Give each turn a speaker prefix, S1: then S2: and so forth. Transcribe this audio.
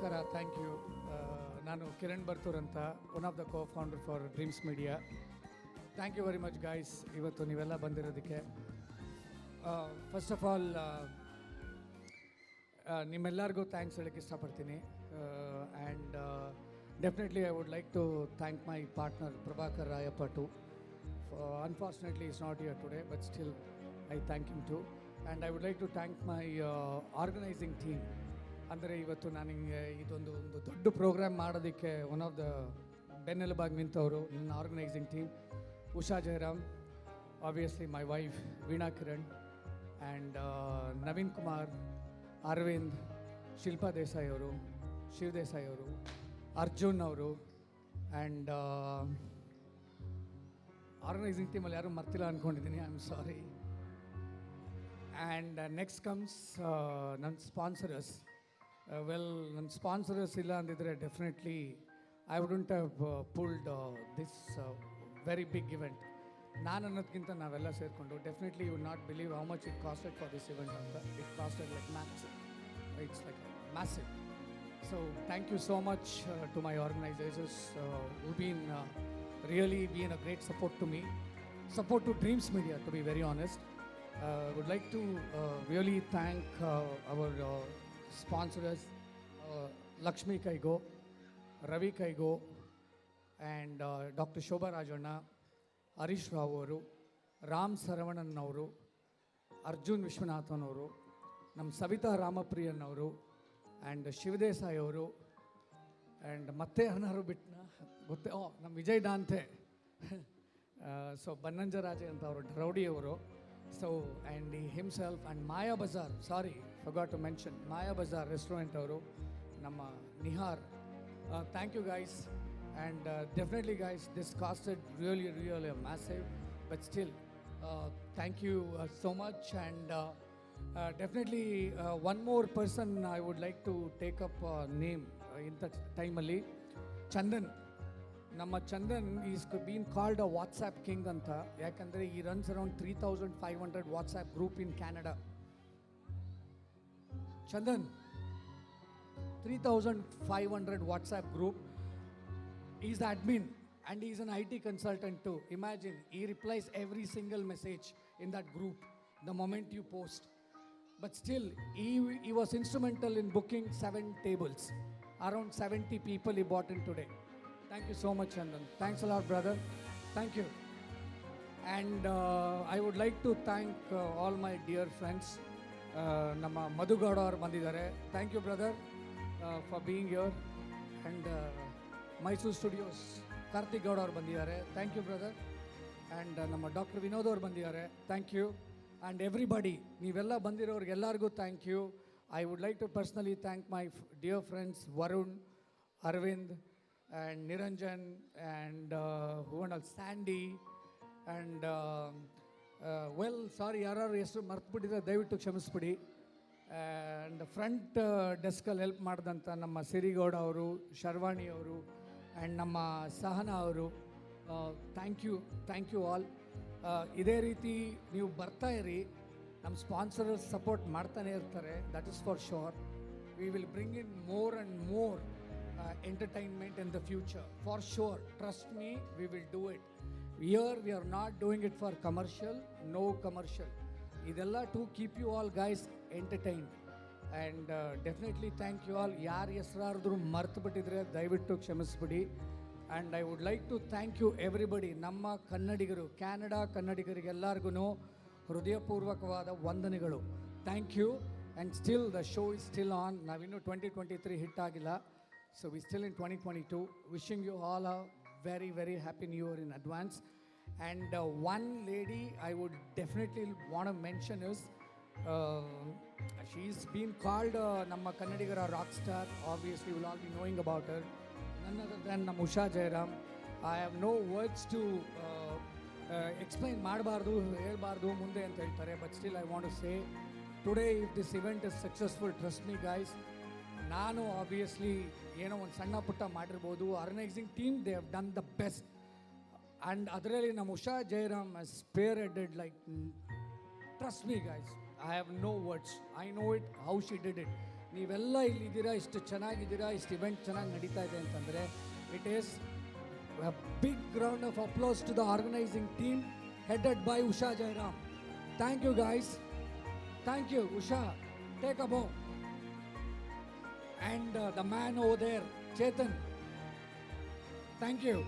S1: ನಮಸ್ಕಾರ thank you ನಾನು ಕಿರಣ್ ಬರ್ತೂರ್ ಅಂತ one of the co founder for Dreams Media thank you very much guys ಇವತ್ತು ನೀವೆಲ್ಲ ಬಂದಿರೋದಕ್ಕೆ ಫಸ್ಟ್ ಆಫ್ ಆಲ್ ನಿಮ್ಮೆಲ್ಲರಿಗೂ ಥ್ಯಾಂಕ್ಸ್ ಹೇಳೋಕ್ಕೆ ಇಷ್ಟಪಡ್ತೀನಿ and definitely I would like to thank my partner Prabhakar Rayappa to unfortunately is not your today but still I thank you too and I would like to thank my organising theme ಅಂದರೆ ಇವತ್ತು ನಾನು ಇದೊಂದು ಒಂದು ದೊಡ್ಡ program ಮಾಡೋದಕ್ಕೆ one of the ಬೆನ್ನೆಲುಬಾಗಿ ನಿಂತವರು ನನ್ನ organising team Usha Jayaram obviously my wife Veena Kiran and uh, Naveen Kumar Aravind Shilpa Desai ಅವರು ಶಿವ ದೇಸಾಯಿ ಅವರು ಅರ್ಜುನ್ ಅವರು ಆ್ಯಂಡ್ ಆರ್ಗನೈಸಿಂಗ್ ಟೀಮಲ್ಲಿ ಯಾರೂ ಮರ್ತಿಲ್ಲ ಅಂದ್ಕೊಂಡಿದ್ದೀನಿ I am sorry and next comes ನನ್ನ sponsors Well, uh, well, and illandidre, definitely I wouldn't have uh, pulled uh, this uh, very big event. Nananathkinta Navella Serkondo, definitely you would not believe how much it costed for this event. It costed like massive. It's like massive. So, thank you so much to my organizers who've been really being a great support to me. Support to Dreams Media, to be very honest. I would like to really thank our. Sponsors Lakshmi Kaigo Ravi Kaigo and doctor Shobha Rajanna Harish Rao ಅವರು ರಾಮ್ ಅವರು ಅರ್ಜುನ್ ವಿಶ್ವನಾಥನ್ ಅವರು ನಮ್ಮ ಸವಿತಾ ರಾಮಪ್ರಿಯನ್ ಅವರು and ಶಿವದೇಸಾಯಿ ಅವರು and ಮತ್ತೆ ಯಾರನ್ನಾರು ಬಿಟ್ಟನ ಗೊತ್ತೇ ಓ ನಮ್ಮ Vijay ದಾಂತೆ so ಬನ್ನಂಜರಾಜೆ ಅಂತ ಅವರು ರೌಡಿಯವರು So, and he himself and Maya Bazaar, sorry, forgot to mention, Maya Bazaar restaurant, Nama Nihar. Uh, thank you guys. And uh, definitely guys, this costed really, really massive, but still, uh, thank you so much. And definitely one more person I would like to take up uh, name in the timely, Chandan. ನಮ್ಮ Chandan is been called a WhatsApp king ಅಂತ ಯಾಕಂದರೆ he runs around three thousand five hundred WhatsApp group in Canada Chandan three thousand five hundred WhatsApp group is the admin and is an I T consultant to imagine he replies every single message in that group the moment you post but still he, he was instrumental in booking seven tables around 70 people he bought in today thank you so much Chandan. Thanks a lot, brother thank you and I would like to to all my dear friends ನಮ್ಮ ಮಧು ಗೌಡ ಅವ್ರು ಬಂದಿದ್ದಾರೆ thank you brother for being your and Mysuru studios Karthik Gowda ಅವ್ರು ಬಂದಿದ್ದಾರೆ thank you brother and ನಮ್ಮ doctor Vinod ಅವ್ರು ಬಂದಿದ್ದಾರೆ thank you and every ಬಡಿ ನೀವೆಲ್ಲ ಬಂದಿರೋರಿಗೆ ಎಲ್ಲರಿಗೂ thank you I would like to personally thank my dear friends Varun Arvind and Niranjan and uh, who and all, Sandy and sorry um, ಯಾರು uh, ಹೆಸರು ಮರ್ತ್ಬಿಟ್ಟಿದ್ರೆ ದಯವಿಟ್ಟು ಕ್ಷಮಿಸ್ಬಿಡಿ ಆ್ಯಂಡ್ ಫ್ರಂಟ್ ಡೆಸ್ಕಲ್ಲಿ ಹೆಲ್ಪ್ ಮಾಡಿದಂಥ ನಮ್ಮ ಸಿರಿಗೌಡ ಅವರು ಶರ್ವಾಣಿ ಅವರು ಆ್ಯಂಡ್ ನಮ್ಮ ಸಹನಾ ಅವರು thank you thank you all ಇದೇ ರೀತಿ ನೀವು ಬರ್ತಾ ಇರಿ ನಮ್ಮ ಸ್ಪಾನ್ಸರ್ ಸಪೋರ್ಟ್ ಮಾಡ್ತಾನೆ ಇರ್ತಾರೆ that is for sure we will bring in more and more uh, entertainment in the future. For sure, trust me, we will do it. Here, we are not doing it for commercial, no commercial. Idella to keep you all guys entertained. And definitely thank you all ಯಾರು ಹೆಸರಾರ್ದ್ರು ಮರ್ತು ಬಿಟ್ಟಿದ್ರೆ ದಯವಿಟ್ಟು ಕ್ಷಮಿಸ್ಬಿಡಿ and I would like to thank you everybody ನಮ್ಮ ಕನ್ನಡಿಗರು Canada ಕನ್ನಡಿಗರಿಗೆಲ್ಲರಿಗೂ ಹೃದಯಪೂರ್ವಕವಾದ ವಂದನೆಗಳು thank you and still the show is still on ನಾವಿನ್ನೂ ಟ್ವೆಂಟಿ ಟ್ವೆಂಟಿ ತ್ರೀ ಹಿಟ್ ಆಗಿಲ್ಲ so we still in twenty twenty two wishing you all a very very happy new year in advance and one lady I would definitely want mention is she's been called ನಮ್ಮ ಕನ್ನಡಿಗರ rock star obviously will all be knowing about her none other than ನಮ್ಮ Usha Jayaram I have no words to explain ಮಾಡಬಾರ್ದು ಹೇಳ್ಬಾರ್ದು ಮುಂದೆ ಅಂತ ಹೇಳ್ತಾರೆ but still I want to say today if this event is successful trust me guys ನಾನು obviously ಏನೋ ಒಂದು ಸಣ್ಣ ಪುಟ್ಟ ಮಾಡಿರ್ಬೋದು organising team they have done the best and ಅದರಲ್ಲಿ ನಮ್ಮ Usha Jayaram spearheaded like trust me guys I have no words I know it how she did it ನೀವೆಲ್ಲ ಇಲ್ಲಿದ್ದೀರಾ ಇಷ್ಟು ಚೆನ್ನಾಗಿದ್ದೀರಾ ಇಷ್ಟು ಇವೆಂಟ್ ಚೆನ್ನಾಗಿ ನಡೀತಾ ಇದೆ ಅಂತಂದರೆ it is big ground of applause to the organising team headed by Usha Jayaram thank you guys thank you Usha take a And uh, the man over there, Chetan. Thank you.